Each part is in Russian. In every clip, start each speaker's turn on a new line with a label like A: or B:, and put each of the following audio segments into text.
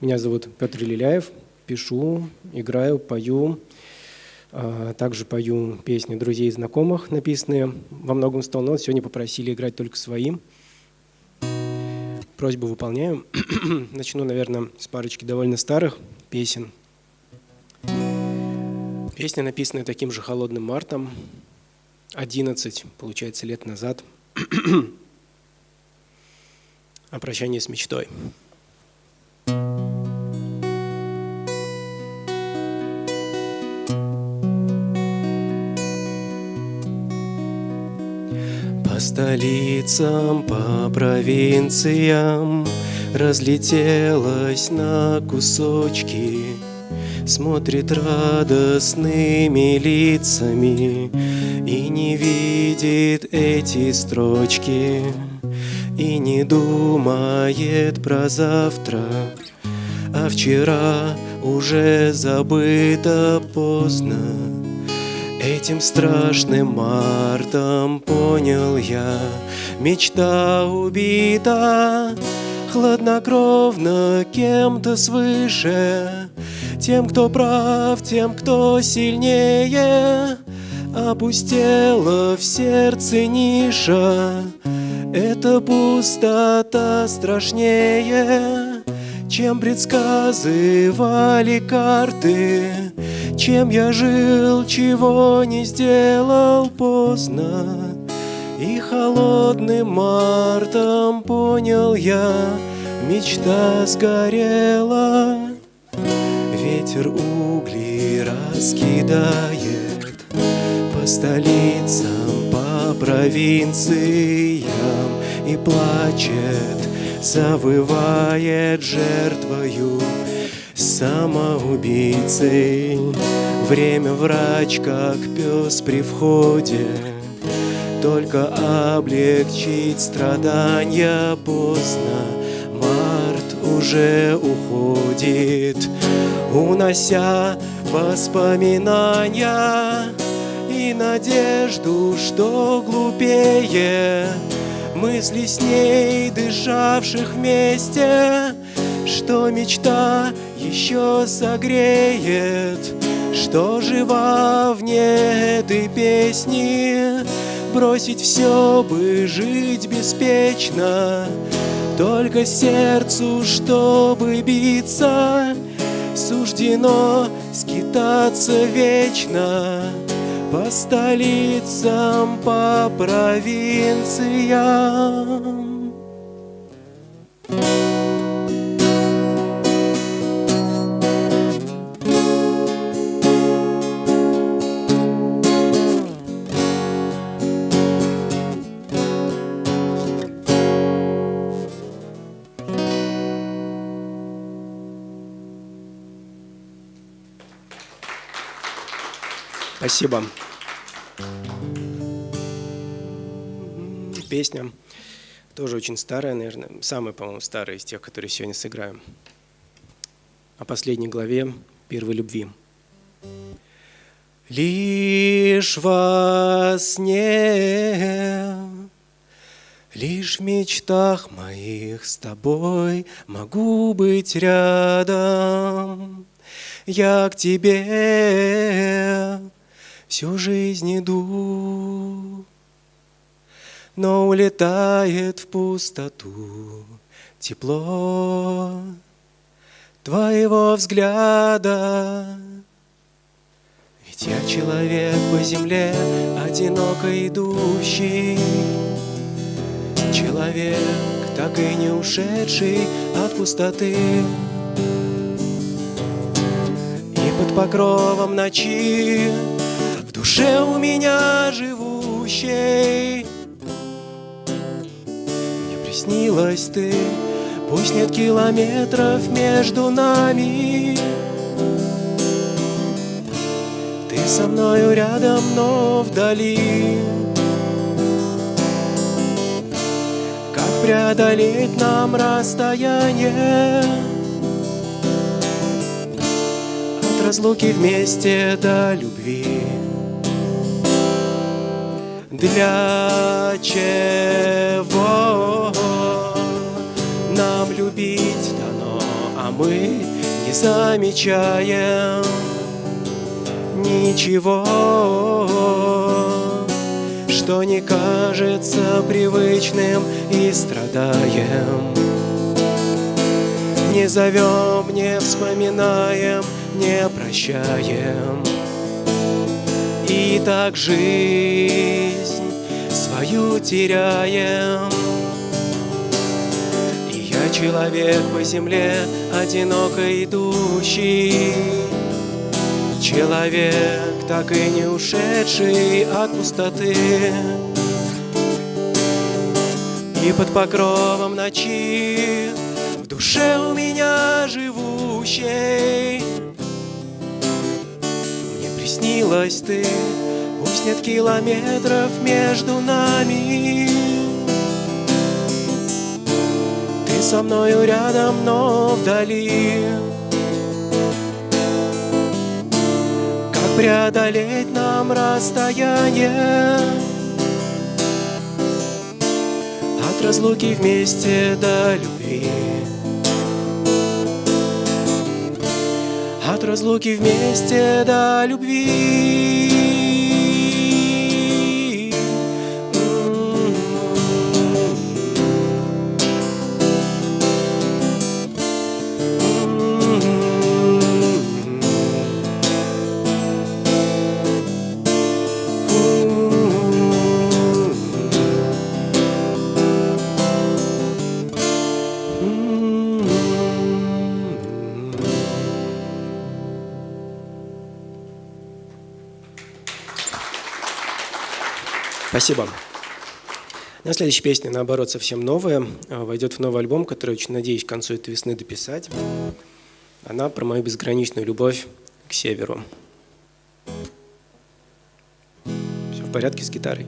A: Меня зовут Петр Лиляев, пишу, играю, пою. А, также пою песни друзей и знакомых, написанные во многом стол, но сегодня попросили играть только своим. Просьбу выполняю. Начну, наверное, с парочки довольно старых песен. Песня, написанная таким же холодным мартом, 11, получается, лет назад, о прощании с мечтой. Столицам, по провинциям Разлетелась на кусочки. Смотрит радостными лицами И не видит эти строчки. И не думает про завтра А вчера уже забыто поздно Этим страшным мартом понял я, Мечта убита хладнокровно кем-то свыше, Тем, кто прав, тем, кто сильнее, Опустела в сердце ниша, Эта пустота страшнее, Чем предсказывали карты, чем я жил, чего не сделал поздно. И холодным мартом понял я Мечта сгорела. Ветер угли раскидает По столицам, по провинциям. И плачет, завывает жертвою самоубийцей Время врач, как пес при входе. Только облегчить страдания поздно. Март уже уходит Унося воспоминания И надежду, что глупее Мысли с ней, дышавших вместе что мечта еще согреет, Что жива вне этой песни, Бросить все бы жить беспечно, Только сердцу, чтобы биться, Суждено скитаться вечно По столицам, по провинциям. Спасибо. Песня тоже очень старая, наверное, самая, по-моему, старая из тех, которые сегодня сыграем. О последней главе первой любви. Лишь во сне, лишь в мечтах моих с тобой могу быть рядом. Я к тебе всю жизнь иду, но улетает в пустоту тепло твоего взгляда. Ведь я человек по земле, одиноко идущий, человек, так и не ушедший от пустоты. И под покровом ночи душе у меня живущей. Мне приснилась ты, пусть нет километров между нами. Ты со мною рядом, но вдали. Как преодолеть нам расстояние? Разлуки вместе до любви для чего нам любить дано, а мы не замечаем ничего, что не кажется привычным и страдаем. Не зовем, не вспоминаем, не прощаем. И так жизнь свою теряем. И я человек по земле, одиноко идущий, Человек, так и не ушедший от пустоты. И под покровом ночи В душе у меня живущей. Мне приснилась ты Пусть нет километров между нами. Ты со мною рядом, но вдали. Преодолеть нам расстояние? От разлуки вместе до любви. От разлуки вместе до любви Спасибо. На следующая песня, наоборот, совсем новая. А, войдет в новый альбом, который очень надеюсь к концу этой весны дописать. Она про мою безграничную любовь к северу. Все в порядке с гитарой?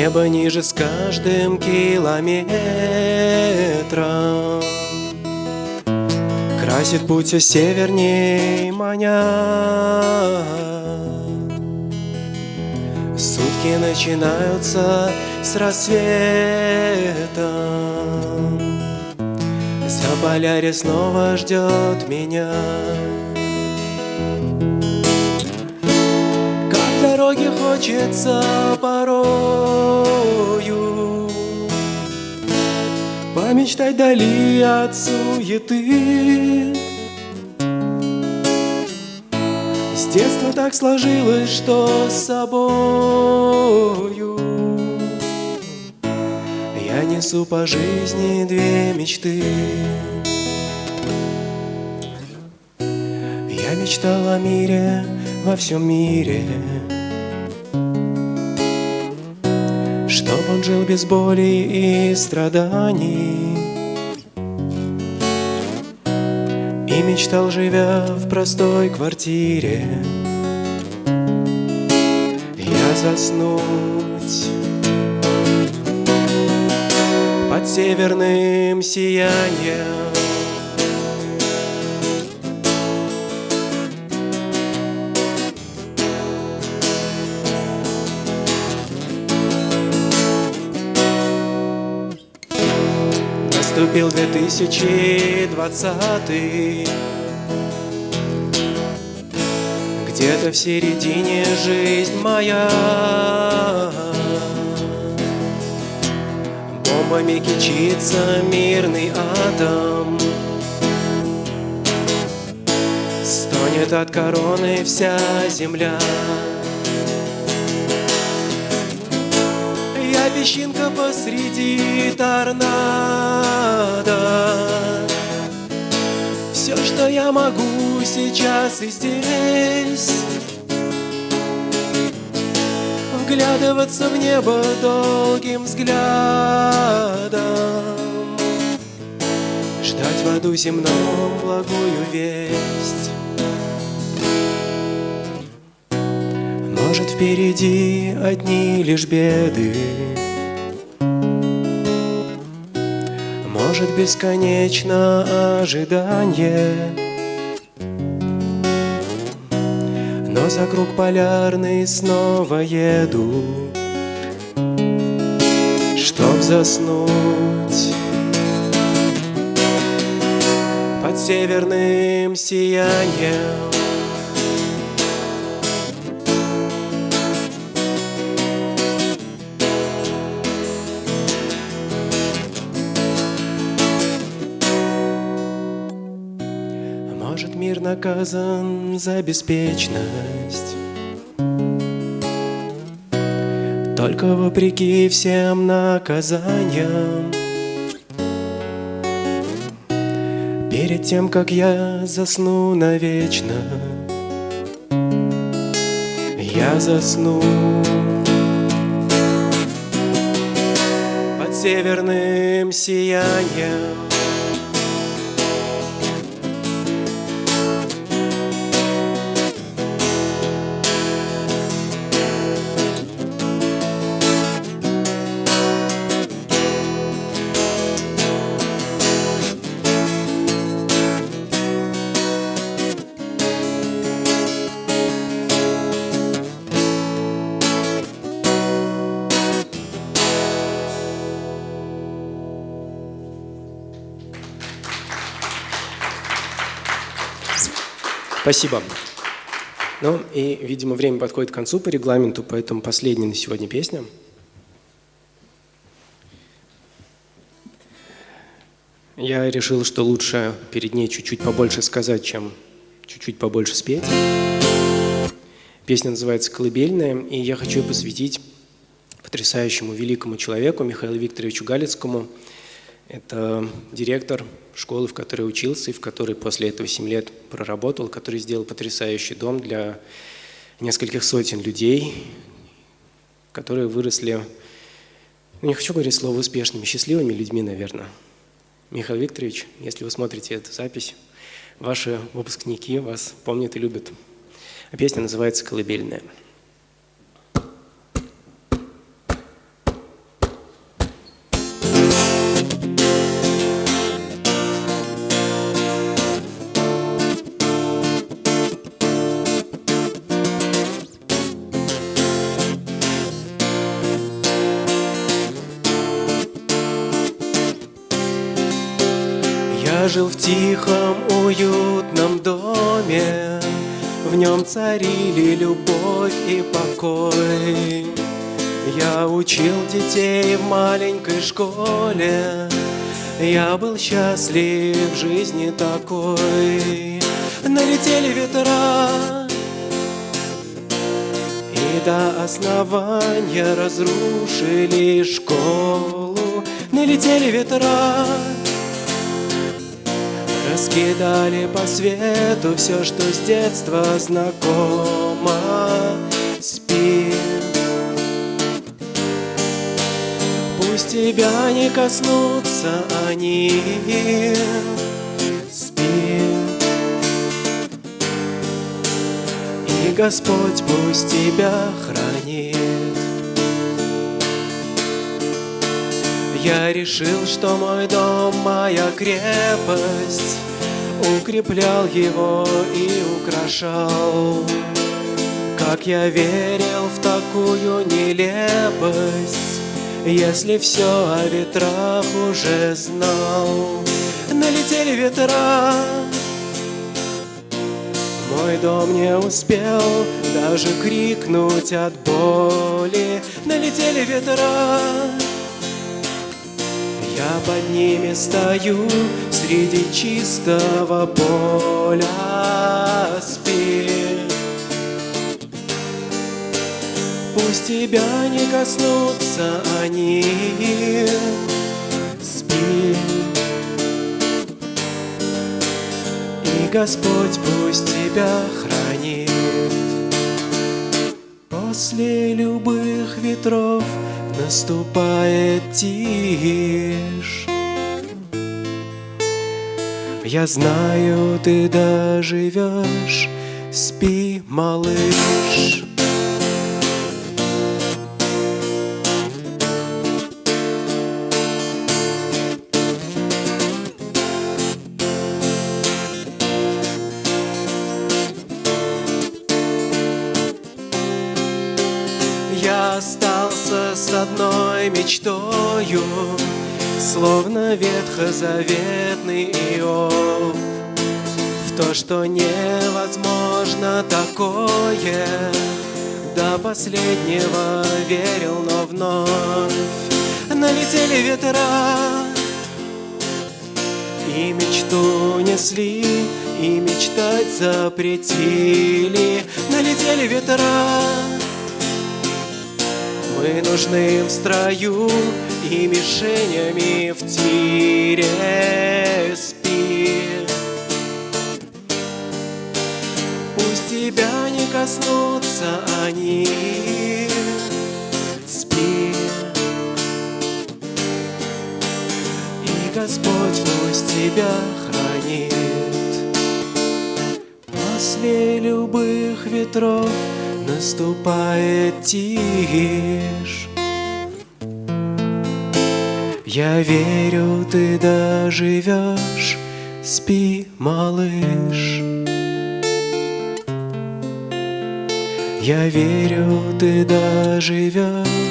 A: Небо ниже с каждым километром. Красит путь все северней маня. Сутки начинаются с рассветом За полярье снова ждет меня дороге хочется порою. Помечтать дали от суеты. С детства так сложилось, что с собою. Я несу по жизни две мечты. Я мечтал о мире во всем мире Чтоб он жил без боли и страданий. И мечтал, живя в простой квартире. Я заснуть под северным сиянием Наступил 2020 Где-то в середине жизнь моя. Бомбами кичится мирный атом. Стонет от короны вся земля песчинка посреди торнадо. Все, что я могу сейчас и здесь Вглядываться в небо долгим взглядом Ждать в аду земном благую весть впереди одни лишь беды. Может, бесконечно ожидание Но за круг полярный снова еду Чтоб заснуть Под северным сиянием наказан за беспечность. Только вопреки всем наказаниям Перед тем, как я засну навечно Я засну Под северным сиянием Спасибо. Ну и, видимо, время подходит к концу по регламенту, поэтому последняя на сегодня песня. Я решил, что лучше перед ней чуть-чуть побольше сказать, чем чуть-чуть побольше спеть. Песня называется «Колыбельная», и я хочу ее посвятить потрясающему великому человеку Михаилу Викторовичу Галицкому. Это директор школы, в которой учился и в которой после этого 7 лет проработал, который сделал потрясающий дом для нескольких сотен людей, которые выросли, ну не хочу говорить слово успешными, счастливыми людьми, наверное. Михаил Викторович, если вы смотрите эту запись, ваши выпускники вас помнят и любят. А песня называется «Колыбельная». Тихом, уютном доме, В нем царили любовь и покой. Я учил детей в маленькой школе, Я был счастлив в жизни такой. Налетели ветра, и до основания разрушили школу. Налетели ветра, Раскидали по свету все, что с детства знакомо. Спи. Пусть тебя не коснутся они. Спи. И Господь пусть тебя хранит Я решил, что мой дом моя крепость. Укреплял его и украшал. Как я верил в такую нелепость Если все о ветрах уже знал. Налетели ветра. Мой дом не успел даже крикнуть от боли. Налетели ветра я под ними стою среди чистого поля спи. Пусть тебя не коснутся они, спи. И Господь пусть тебя хранит. После любых ветров наступает тишь. Я знаю, ты доживешь, спи, малыш. Ветхозаветный Иов. В то, что невозможно такое До последнего верил, но вновь Налетели ветра И мечту несли, и мечтать запретили. Налетели ветра мы нужны в строю и мишенями в тире спи. Пусть тебя не коснутся они, спи. И Господь пусть тебя хранит после любых ветров наступает тишь. Я верю, ты доживешь, спи, малыш. Я верю, ты доживешь.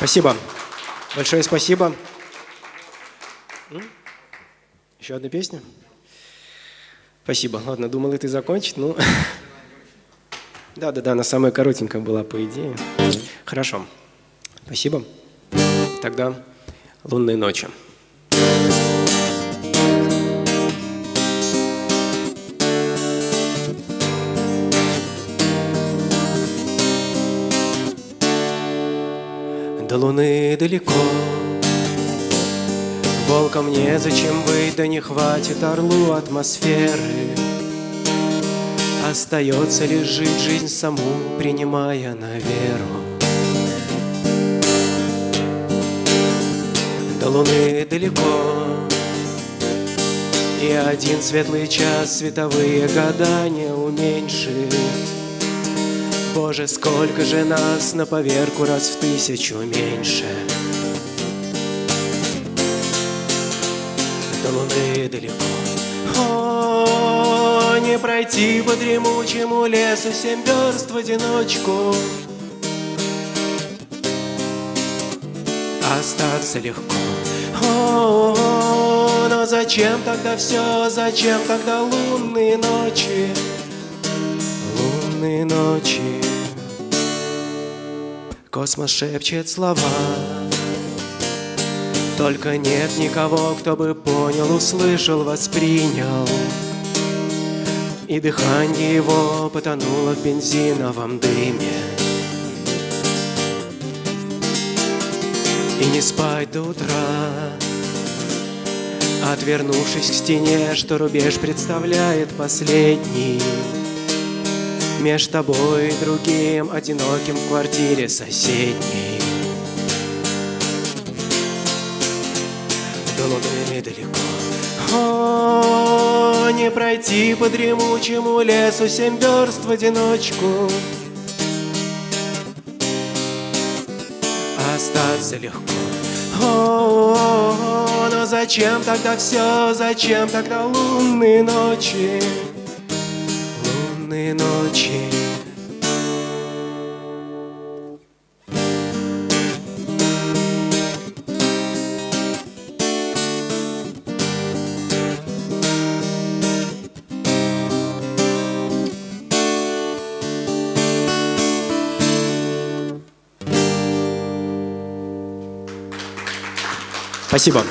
A: Спасибо. Большое спасибо. Еще одна песня? Спасибо. Ладно, думал, ты закончить, ну... Да-да-да, она самая коротенькая была, по идее. Хорошо. Спасибо. Тогда «Лунные ночи». До луны далеко. Волком незачем быть, да не хватит орлу атмосферы. Остается лишь жить жизнь саму, принимая на веру. До луны далеко. И один светлый час световые года не уменьшит Боже, сколько же нас на поверку раз в тысячу меньше. До луны далеко. О, не пройти по дремучему лесу Семь верст в одиночку. Остаться легко. О, но зачем тогда все, зачем тогда лунные ночи Лунные ночи. Космос шепчет слова. Только нет никого, кто бы понял, услышал, воспринял. И дыхание его потонуло в бензиновом дыме. И не спать до утра. Отвернувшись к стене, что рубеж представляет последний Меж тобой и другим, одиноким в квартире соседней. До луны далеко? О, не пройти по дремучему лесу Семь верст в одиночку. Остаться легко. О, но зачем тогда все, зачем тогда лунные ночи? Ночи. Спасибо.